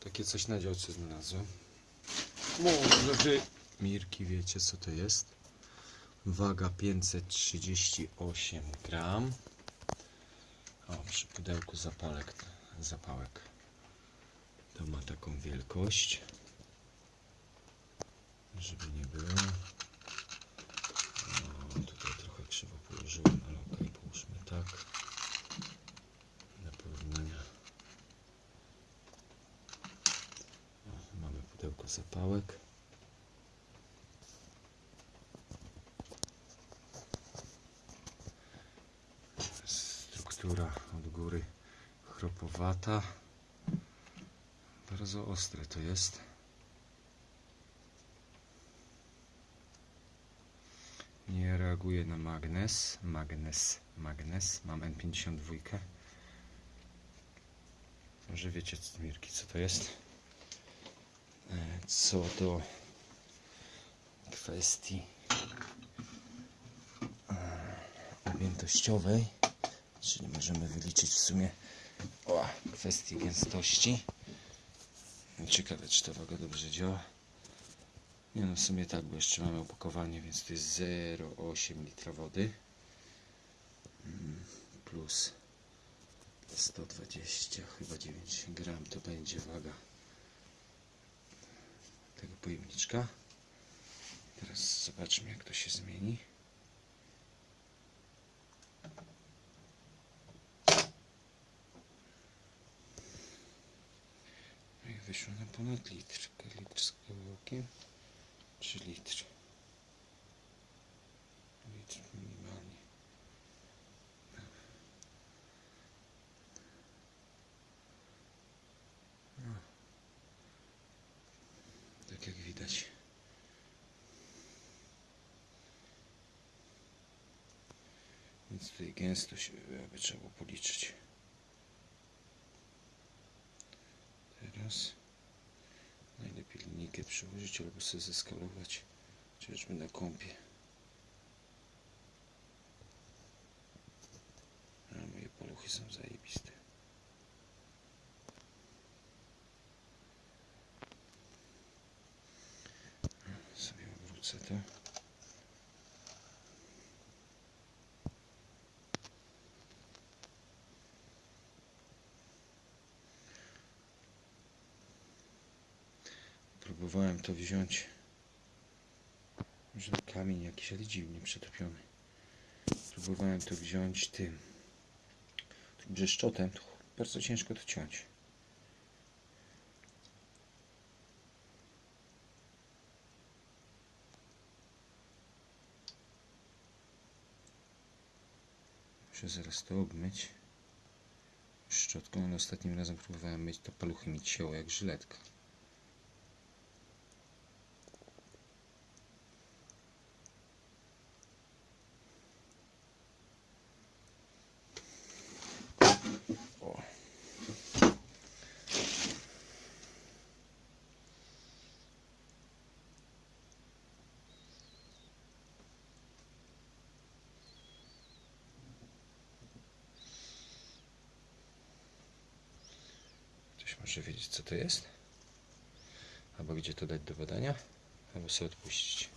Takie coś na działce znalazłem. Może wy, Mirki, wiecie co to jest? Waga 538 gram. O, przy pudełku zapalek, zapałek. To ma taką wielkość. Żeby nie było. O, tutaj trochę krzywo położyłem, ale okej, połóżmy tak. Dla porównania. O, mamy pudełko zapałek. Struktura od góry chropowata. Bardzo ostre to jest. Nie reaguje na magnes. Magnes, magnes. Mam N52. Może wiecie, Mirki, co to jest? Co do kwestii e, objętościowej, czyli możemy wyliczyć w sumie o, kwestii gęstości. Ciekawe, czy ta waga dobrze działa. Nie no, w sumie tak, bo jeszcze mamy opakowanie, więc to jest 0,8 litra wody Mm, plus 120, chyba 9 gram to będzie waga tego pojemniczka. Teraz zobaczmy, jak to się zmieni. No i wyszło na ponad litr. Litr z kawałkiem. 3 litry. Litr minimalnie. No. Tak jak widać. Więc tutaj gęstość e, by trzeba policzyć. Teraz najlepiej linijkę przyłożyć albo sobie zeskalować, chociażby na kąpie. A moje paluchy są zajebiste. Obrócę to. Próbowałem to wziąć. Może kamień jakiś, ale dziwnie przetopiony. Próbowałem to wziąć tym, tym brzeszczotem. To bardzo ciężko to ciąć. Muszę zaraz to obmyć szczotką, ale ostatnim razem próbowałem myć to paluchy mi cięło jak żyletka. O. Może wiedzieć co to jest? Albo gdzie to dać do badania? Albo sobie odpuścić.